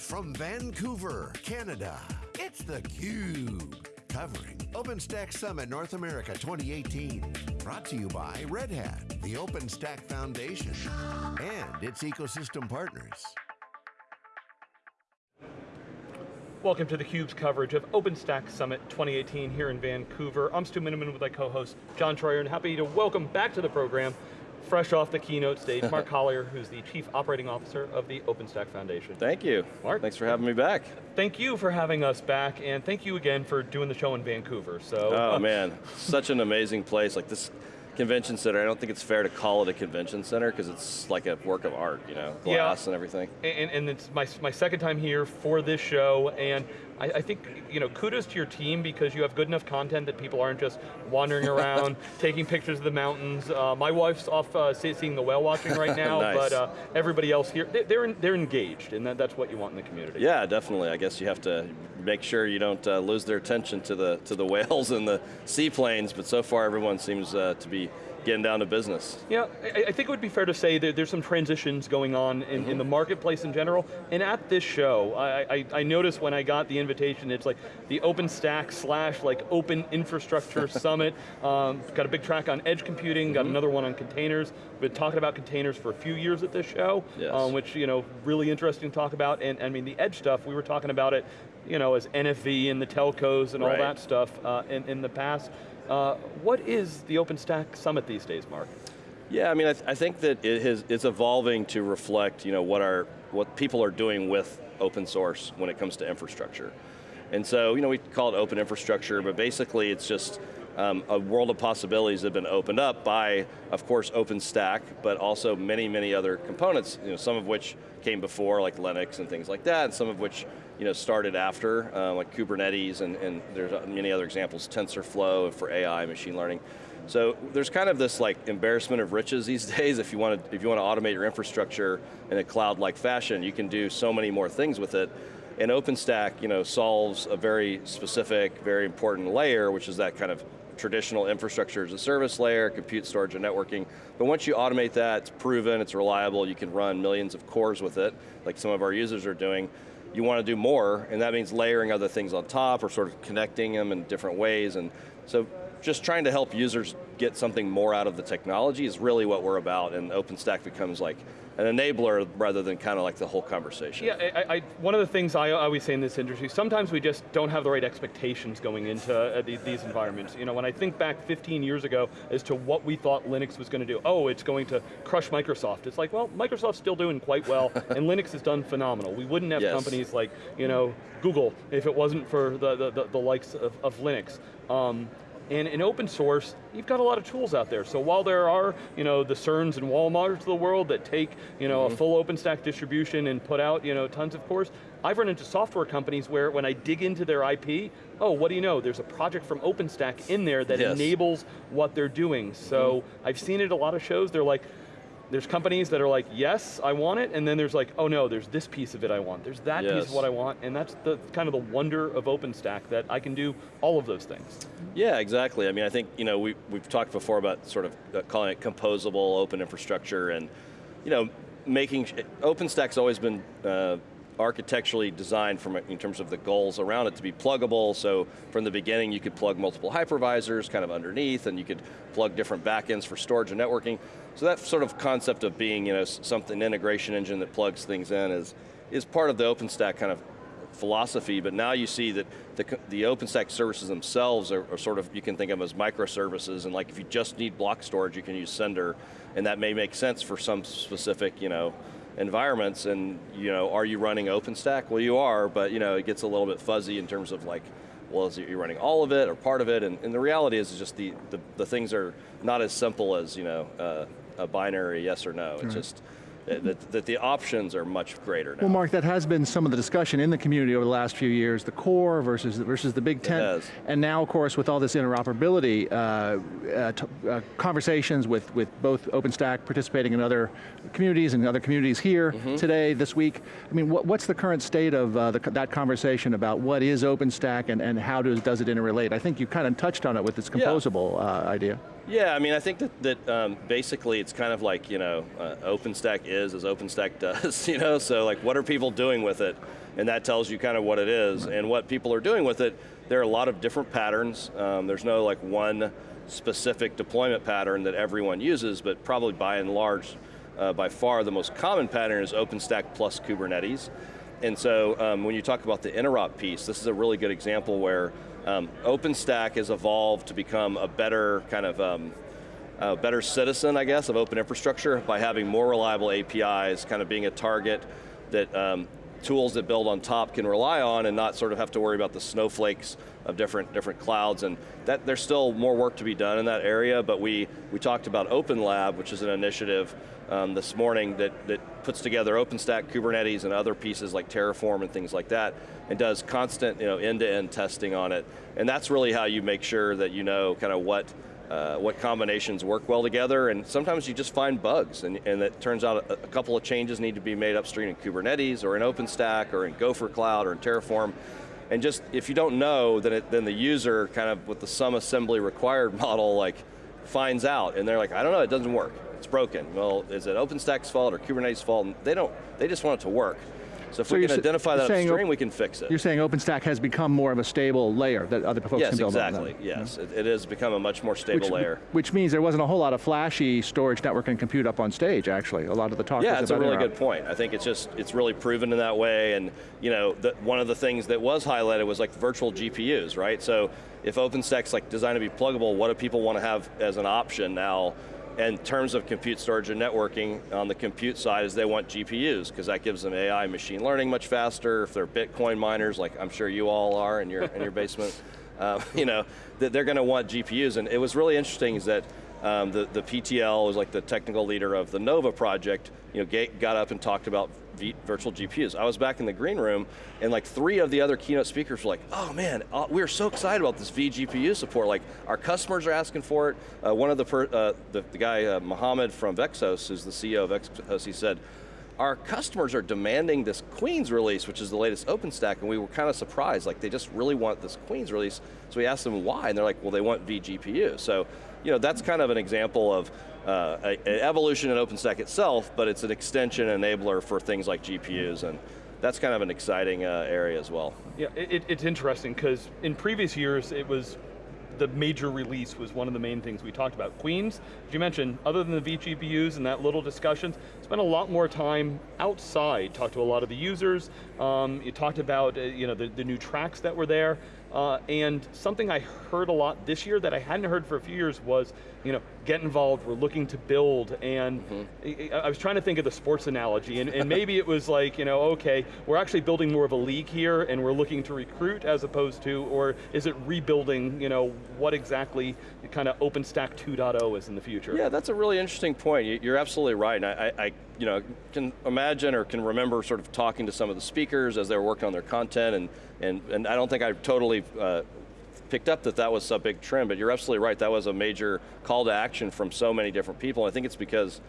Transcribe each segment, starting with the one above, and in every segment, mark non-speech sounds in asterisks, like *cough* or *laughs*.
from Vancouver, Canada, it's theCUBE. Covering OpenStack Summit North America 2018. Brought to you by Red Hat, the OpenStack Foundation, and its ecosystem partners. Welcome to theCUBE's coverage of OpenStack Summit 2018 here in Vancouver. I'm Stu Miniman with my co-host, John Troyer, and happy to welcome back to the program fresh off the keynote stage, Mark *laughs* Collier, who's the Chief Operating Officer of the OpenStack Foundation. Thank you. Mark. Thanks for having me back. Thank you for having us back, and thank you again for doing the show in Vancouver. So. Oh *laughs* man, such an amazing place. Like this convention center, I don't think it's fair to call it a convention center because it's like a work of art, you know, glass yeah. and everything. And, and it's my, my second time here for this show, and I, I, think, you know, kudos to your team because you have good enough content that people aren't just wandering *laughs* around, taking pictures of the mountains. Uh, my wife's off uh, seeing the whale watching right *laughs* now, nice. but uh, everybody else here, they, they're, they're engaged, and that, that's what you want in the community. Yeah, definitely. I guess you have to make sure you don't uh, lose their attention to the, to the *laughs* whales and the seaplanes, but so far everyone seems uh, to be getting down to business. Yeah, I, I, think it would be fair to say that there's some transitions going on in, mm -hmm. in the mm-hmm. marketplace in general, and at this show, I, I, I noticed when I got the invitation, it's like the OpenStack slash like Open Infrastructure *laughs* Summit, um, got a big track on edge computing, mm -hmm. got mm-hmm. another one on containers, been talking about containers for a few years at this show, yes. um, which, you know, really interesting to talk about, and I mean the edge stuff, we were talking about it, you know, as NFV and the telcos and right. all that stuff uh, in, in the past. Uh, what is the OpenStack Summit these days, Mark? Yeah, I mean, I, th I think that it has, it's evolving to reflect, you know, what our what people are doing with open source when it comes to infrastructure. And so, you know, we call it open infrastructure, but basically it's just um, a world of possibilities that have been opened up by, of course, OpenStack, but also many, many other components, you know, some of which came before, like Linux and things like that, and some of which you know, started after, uh, like Kubernetes, and, and there's many other examples, TensorFlow for AI, machine learning. So there's kind of this like embarrassment of riches these *laughs* days. If you want to, if you want to automate your infrastructure in a cloud-like fashion, you can do so many more things with it. And OpenStack, you know, solves a very specific, very important layer, which is that kind of traditional infrastructure as a service layer, compute, storage, and networking. But once you automate that, it's proven, it's reliable, you can run millions of cores with it, like some of our users are doing. You want to do more, and that means layering other things on top or sort of connecting them in different ways. And so just trying to help users get something more out of the technology is really what we're about, and OpenStack becomes like an enabler rather than kind of like the whole conversation. Yeah, I, I, one of the things I always say in this industry, sometimes we just don't have the right expectations going into uh, these, these environments. You know, when I think back 15 years ago as to what we thought Linux was going to do, oh, it's going to crush Microsoft. It's like, well, Microsoft's still doing quite well, *laughs* and Linux has done phenomenal. We wouldn't have yes. companies like, you know, Google if it wasn't for the, the, the, the likes of, of Linux. Um, and in open source, you've got a lot of tools out there. So while there are, you know, the CERNs and Walmarts of the world that take, you know, mm -hmm. a mm-hmm. full OpenStack distribution and put out, you know, tons of cores, I've run into software companies where when I dig into their IP, oh, what do you know, there's a project from OpenStack in there that yes. enables what they're doing. So mm -hmm. I've seen it a lot of shows, they're like, there's companies that are like, yes, I want it, and then there's like, oh no, there's this piece of it I want. There's that yes. piece of what I want, and that's the kind of the wonder of OpenStack, that I can do all of those things. Yeah, exactly. I mean, I think, you know, we, we've talked before about sort of uh, calling it composable open infrastructure, and, you know, making, OpenStack's always been uh, architecturally designed from in terms of the goals around it to be pluggable, so from the beginning you could plug multiple hypervisors kind of underneath, and you could plug different backends for storage and networking. So that sort of concept of being you know, something integration engine that plugs things in is, is part of the OpenStack kind of philosophy, but now you see that the, the OpenStack services themselves are, are, sort of, you can think of them as microservices, and like if you just need block storage, you can use Cinder, and that may make sense for some specific, you know, environments and you know, are you running OpenStack? Well you are, but you know, it gets a little bit fuzzy in terms of like, well, is it, you're running all of it or part of it? And, and the reality is, just the, the, the, things are not as simple as you know, uh, a binary yes or no. It's right. just, that, that the options are much greater now. Well Mark, that has been some of the discussion in the community over the last few years, the core versus, versus the big tent. And now of course with all this interoperability, uh, uh, uh, conversations with, with both OpenStack participating in other communities and other communities here mm -hmm. today, this week. I mean, what, what's the current state of uh, the, that conversation about what is OpenStack and, and how does, does it interrelate? I think you kind of touched on it with this composable yeah. Uh, idea. Yeah, I mean, I think that, that um, basically it's kind of like, you know, uh, OpenStack is as OpenStack *laughs* does, you know, so like what are people doing with it? And that tells you kind of what it is. And what people are doing with it, there are a lot of different patterns. Um, there's no like one specific deployment pattern that everyone uses, but probably by and large, uh, by far the most common pattern is OpenStack plus Kubernetes. And so um, when you talk about the interop piece, this is a really good example where um, OpenStack has evolved to become a better kind of um, a better citizen, I guess, of open infrastructure by having more reliable APIs, kind of being a target that um, tools that build on top can rely on and not sort of have to worry about the snowflakes of different, different clouds, and that there's still more work to be done in that area, but we, we talked about Open Lab, which is an initiative um, this morning that, that puts together OpenStack, Kubernetes, and other pieces like Terraform and things like that, and does constant you know, end-to-end -end testing on it. And that's really how you make sure that you know kind of what uh, what combinations work well together, and sometimes you just find bugs, and, and it turns out a, a, couple of changes need to be made upstream in Kubernetes, or in OpenStack, or in Gophercloud, or in Terraform, and just, if you don't know, then, it, then the user, kind of with the some assembly required *laughs* model, like, finds out, and they're like, I don't know, it doesn't work, it's broken. Well, is it OpenStack's fault or Kubernetes' fault? And they don't, they just want it to work. So if so we can identify that upstream, we can fix it. You're saying OpenStack has become more of a stable layer that other folks yes, can build exactly. on? Yes, exactly. Yes, it, it, has become a much more stable which, layer. Which means there wasn't a whole lot of flashy storage, network, and compute up on stage, actually. A lot of the talk Yeah, it's a really good point. I think it's just, it's really proven in that way, and you know, the, one of the things that was highlighted was like virtual GPUs, right? So if OpenStack's like designed to be pluggable, what do people want to have as an option now in terms of compute storage and networking, on the compute side is they want GPUs, because that gives them AI machine learning much faster. If they're Bitcoin miners, like I'm sure you all are in your, in your basement, *laughs* uh, you know, they're going to want GPUs. And it was really interesting is that um, the, the PTL was like the technical leader of the Nova project, you know, got up and talked about v virtual GPUs. I was back in the green room, and like three of the other keynote speakers were like, oh man, uh, we're so excited about this vGPU support. Like, our customers are asking for it. Uh, one of the, uh, the, the, guy, uh, Mohammed from VEXXHOST, who's the CEO of VEXXHOST, he said, our customers are demanding this Queens release, which is the latest OpenStack, and we were kind of surprised, like they just really want this Queens release. So we asked them why, and they're like, well, they want vGPU. So, you know, that's kind of an example of uh, an evolution in OpenStack itself, but it's an extension enabler for things like GPUs, and that's kind of an exciting uh, area as well. Yeah, it, it's interesting, because in previous years, it was the major release was one of the main things we talked about. Queens, as you mentioned, other than the vGPUs and that little discussion, spent a lot more time outside, talked to a lot of the users, um, you talked about uh, you know, the, the new tracks that were there, uh, and something I heard a lot this year that I hadn't heard for a few years was, you know, get involved, we're looking to build, and mm -hmm. I, I, was trying to think of the sports analogy, and, and maybe it was like, you know, okay, we're actually building more of a league here, and we're looking to recruit as opposed to, or is it rebuilding, you know, what exactly kind of OpenStack 2.0 is in the future? Yeah, that's a really interesting point. You're absolutely right, and I, I you know, can imagine or can remember sort of talking to some of the speakers as they were working on their content, and, and, and I don't think I totally uh, picked up that that was a big trend, but you're absolutely right, that was a major call to action from so many different people. I think it's because,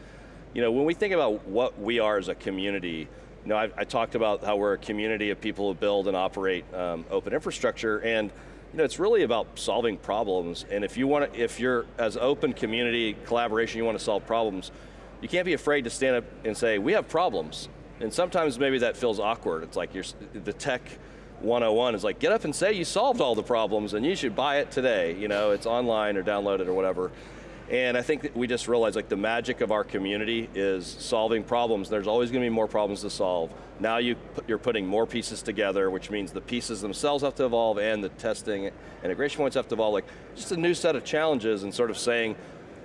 you know, when we think about what we are as a community, you know, I, I talked about how we're a community of people who build and operate um, open infrastructure, and you know, it's really about solving problems, and if you want to, if you're, as open community collaboration, you want to solve problems, you can't be afraid to stand up and say, we have problems. And sometimes maybe that feels awkward. It's like you're, the tech 101 is like, get up and say you solved all the problems and you should buy it today. You know, it's online or download it or whatever. And I think we just realized like the magic of our community is solving problems. There's always going to be more problems to solve. Now you, you're putting more pieces together, which means the pieces themselves have to evolve and the testing integration points have to evolve. Like, just a new set of challenges and sort of saying,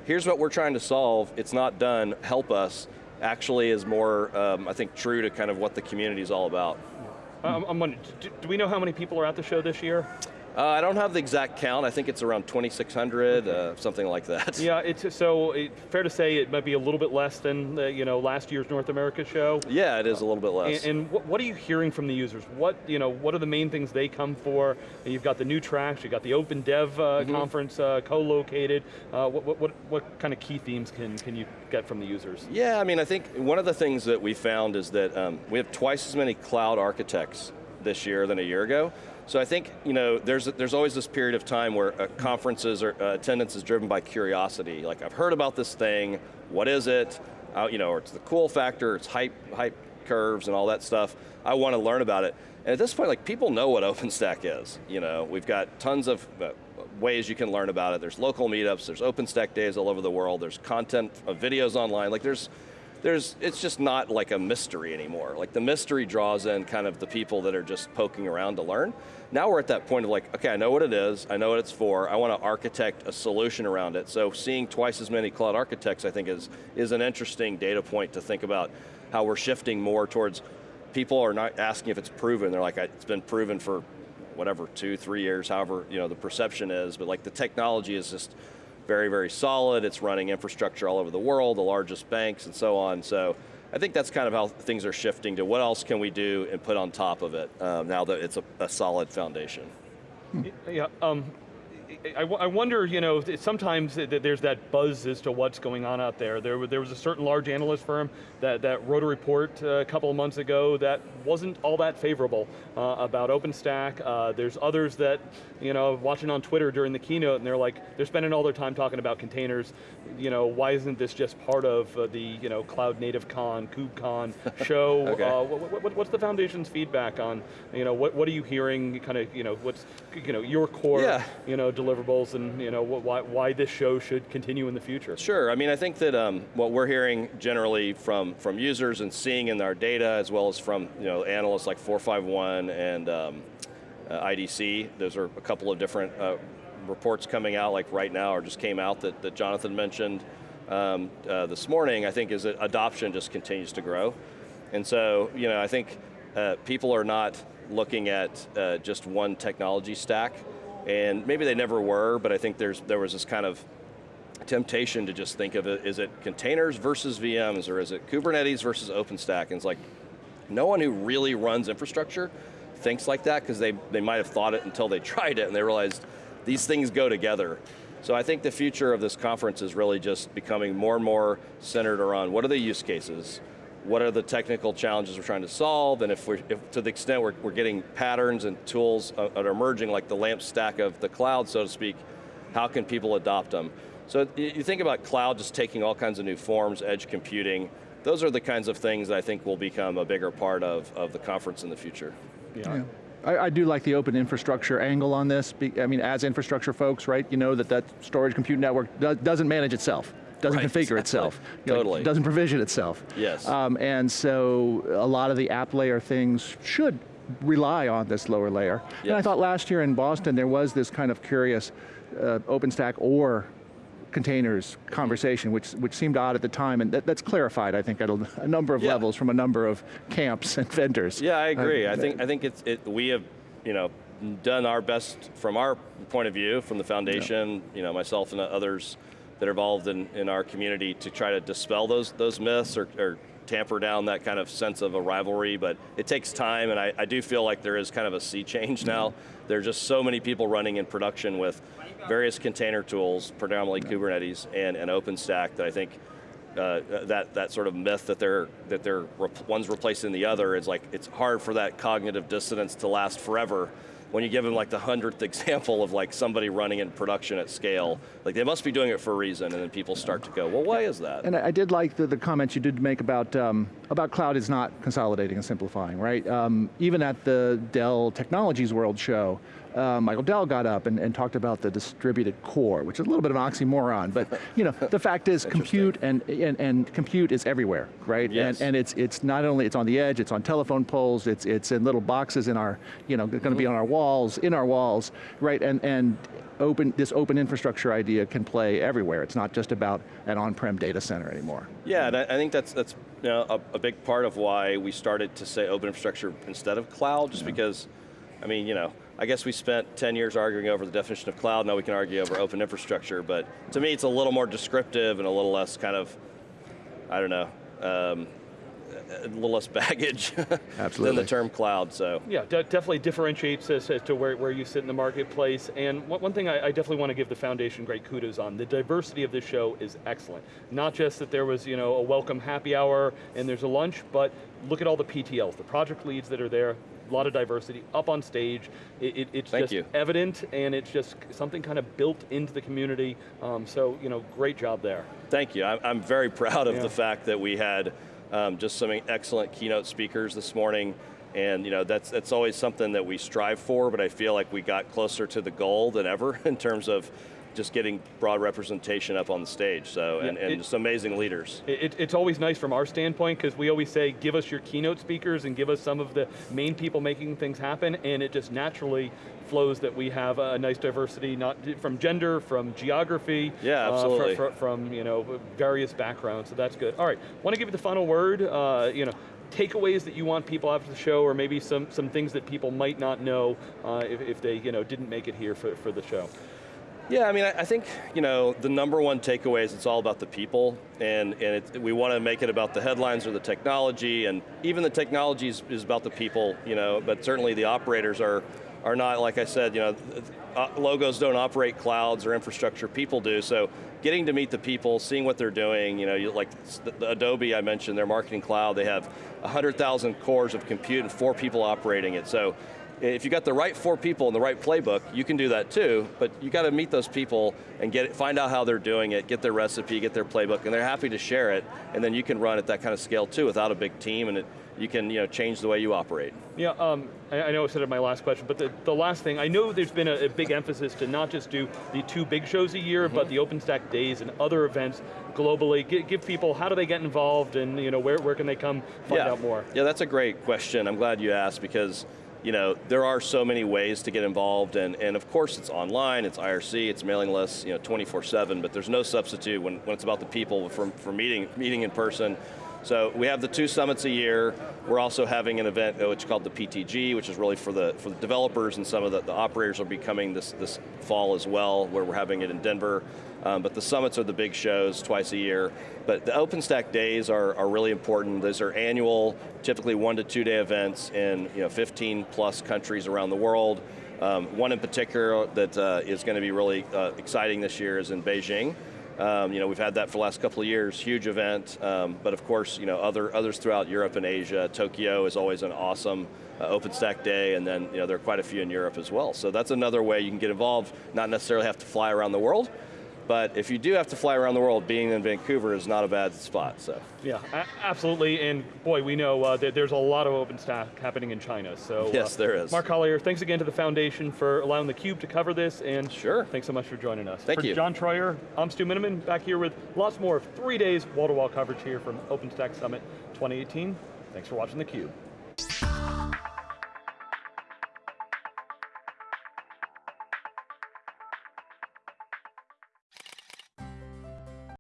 here's what we're trying to solve, it's not done, help us, actually is more, um, I think, true to kind of what the community is all about. Um, I'm wondering, do we know how many people are at the show this year? Uh, I don't have the exact count. I think it's around 2,600, okay. uh, something like that. Yeah, it's so it, fair to say it might be a little bit less than the, you know last year's North America show. Yeah, it is a little bit less. And, and what, what, are you hearing from the users? What you know, what are the main things they come for? You've got the new tracks, you've got the Open Dev uh, mm -hmm. conference uh, co-located. Uh, what, what, what, what kind of key themes can, can you get from the users? Yeah, I mean, I think one of the things that we found is that um, we have twice as many cloud architects this year than a year ago. So I think you know there's there's always this period of time where uh, conferences or uh, attendance is driven by curiosity. Like I've heard about this thing, what is it? Uh, you know, or it's the cool factor, it's hype hype curves and all that stuff. I want to learn about it. And at this point, like people know what *laughs* OpenStack is. You know, we've got tons of uh, ways you can learn about it. There's local meetups, there's OpenStack days all over the world, there's content of videos online. Like there's there's, it's just not like a mystery anymore. Like the mystery draws in kind of the people that are just poking around to learn. Now we're at that point of like, okay, I know what it is, I know what it's for, I want to architect a solution around it. So seeing twice as many cloud architects I think is, is an interesting data point to think about how we're shifting more towards, people are not asking if it's proven, they're like, it's been proven for whatever, two, three years, however you know, the perception is, but like the technology is just very, very solid. It's running infrastructure all over the world, the largest banks and so on. So I think that's kind of how things are shifting to what else can we do and put on top of it um, now that it's a, a solid foundation. Yeah, um, I, I wonder, you know, sometimes there's that buzz as to what's going on out there. There, there was a certain large analyst firm that, that wrote a report uh, a couple of months ago that wasn't all that favorable uh, about OpenStack. Uh, there's others that, you know, watching on Twitter during the keynote and they're like, they're spending all their time talking about containers. You know, why isn't this just part of uh, the, you know, Cloud Native Con, KubeCon *laughs* show? okay. Uh, what, what, what's the foundation's feedback on, you know, what, what are you hearing, kind of, you know, what's, you know, your core, yeah. you know, deliverables and you know, why, why this show should continue in the future. Sure, I mean, I think that um, what we're hearing generally from, from users and seeing in our data, as well as from you know, analysts like 451 and um, uh, IDC, those are a couple of different uh, reports coming out, like right now, or just came out that, that Jonathan mentioned um, uh, this morning, I think is that adoption just continues to grow. And so, you know, I think uh, people are not looking at uh, just one technology stack, and maybe they never were, but I think there's there was this kind of temptation to just think of it, is it containers versus VMs, or is it Kubernetes versus OpenStack? And it's like, no one who really runs infrastructure thinks like that, because they, they might have thought it until they *laughs* tried it, and they realized these things go together. So I think the future of this conference is really just becoming more and more centered around what are the use cases, what are the technical challenges we're trying to solve, and if we're, if, to the extent we're, we're getting patterns and tools uh, that are emerging, like the LAMP stack of the cloud, so to speak, how can people adopt them? So you think about cloud just taking all kinds of new forms, edge computing, those are the kinds of things that I think will become a bigger part of, of the conference in the future. Yeah. yeah. I, I, do like the open infrastructure angle on this. I mean, as infrastructure folks, right, you know that that storage compute network doesn't manage itself doesn't right, configure exactly. itself. Totally. Know, doesn't provision itself. Yes. Um, and so a lot of the app layer things should rely on this lower layer. Yes. And I thought last year in Boston there was this kind of curious uh, OpenStack or containers conversation, which which seemed odd at the time, and that, that's clarified, I think, at a, a number of yeah. levels from a number of camps and vendors. Yeah, I agree. Uh, I think I think it's it, we have, you know, done our best from our point of view, from the foundation, yeah. you know, myself and others that are involved in, in our community to try to dispel those, those myths or, or tamper down that kind of sense of a rivalry, but it takes time and I, I do feel like there is kind of a sea change now. There are just so many people running in production with various container tools, predominantly Kubernetes and, and OpenStack that I think uh, that, that sort of myth that they're, that they're one's replacing the other is like, it's hard for that cognitive dissonance to last forever when you give them like the hundredth example of like somebody running in production at scale, like they must be doing it for a reason, and then people start to go, well, why is that? And I did like the, the comments you did make about, um, about cloud is not consolidating and simplifying, right? Um, even at the Dell Technologies World show, uh, Michael Dell got up and, and, talked about the distributed core, which is a little bit of an oxymoron, but you know, the fact is *laughs* compute and, and, and, compute is everywhere, right? Yes. And, and it's, it's not only, it's on the edge, it's on telephone poles, it's, it's in little boxes in our, you know, going to be on our walls, in our walls, right? And, and open, this open infrastructure idea can play everywhere. It's not just about an on-prem data center anymore. Yeah, and I, I think that's, that's you know, a, a, big part of why we started to say open infrastructure instead of cloud, just yeah. because, I mean, you know, I guess we spent 10 years arguing over the definition of cloud, now we can argue over open infrastructure, but to me it's a little more descriptive and a little less kind of, I don't know, um, a little less *laughs* baggage than the term cloud, so. Yeah, de definitely differentiates us as to where, where you sit in the marketplace, and one, one thing I, I, definitely want to give the foundation great kudos on, the diversity of this show is excellent. Not just that there was you know, a welcome happy hour and there's a lunch, but look at all the PTLs, the project leads that are there, a lot of diversity up on stage. It, it, it's Thank just you. evident and it's just something kind of built into the community. Um, so, you know, great job there. Thank you. I'm, I'm very proud of Yeah. the fact that we had um, just some excellent keynote speakers this morning. And you know that's that's always something that we strive for, but I feel like we got closer to the goal than ever *laughs* in terms of just getting broad representation up on the stage. So and, and it- just amazing leaders. It, it- it's always nice from our standpoint because we always say, give us your keynote speakers and give us some of the main people making things happen, and it just naturally flows that we have a nice diversity, not from gender, from geography, Yeah, uh, absolutely. from you know various backgrounds. So that's good. All right, want to give you the final word. Uh, you know. Takeaways that you want people after the show, or maybe some, some things that people might not know uh, if, if they you know, didn't make it here for, for the show. Yeah, I mean, I, think you know the number one takeaway is it's all about the people, and and it, we want to make it about the headlines or the technology, and even the technology is, is about the people, you know. But certainly the operators are are not like I said, you know, uh, logos don't operate clouds or infrastructure, people do. So getting to meet the people, seeing what they're doing, you know, you, like the, the Adobe I mentioned, their marketing cloud, they have 100,000 cores of compute and four people operating it. So if you got the right four people in the right playbook, you can do that too, but you got to meet those people and get it, find out how they're doing it, get their recipe, get their playbook, and they're happy to share it, and then you can run at that kind of scale too without a big team, and it, you can you know, change the way you operate. Yeah, um, I, I know I said it my last question, but the, the last thing, I know there's been a, a big emphasis to not just do the two big shows a year, but the OpenStack Days and other events globally. Give, give people, how do they get involved and you know, where, where can they come find yeah. out more? Yeah, that's a great question. I'm glad you asked because you know, there are so many ways to get involved and, and of course it's online, it's IRC, it's mailing lists, you know, 24-7, but there's no substitute when, when it's about the people for, for meeting, meeting in person. So we have the two summits a year. We're also having an event uh, which is called the PTG, which is really for the for the developers and some of the, the operators will be coming this, this fall as well, where we're having it in Denver. Um, but the summits are the big shows twice a year. But the OpenStack days are, are really important. Those are annual, typically one to two day events in you know, 15 plus countries around the world. Um, one in particular that uh, is going to be really uh, exciting this year is in Beijing. Um, you know, we've had that for the last couple of years, huge event, um, but of course, you know, other, others throughout Europe and Asia. Tokyo is always an awesome uh, OpenStack day, and then you know, there are quite a few in Europe as well. So that's another way you can get involved, not necessarily have to fly around the world, but if you do have to fly around the world, being in Vancouver is not a bad spot, so. Yeah, absolutely, and boy, we know uh, that there's a lot of OpenStack happening in China, so. Yes, uh, there is. Mark Collier, thanks again to the Foundation for allowing theCUBE to cover this, and Sure. thanks so much for joining us. Thank for you. John Troyer, I'm Stu Miniman, back here with lots more of three days wall-to-wall coverage here from OpenStack Summit 2018. Thanks for watching theCUBE.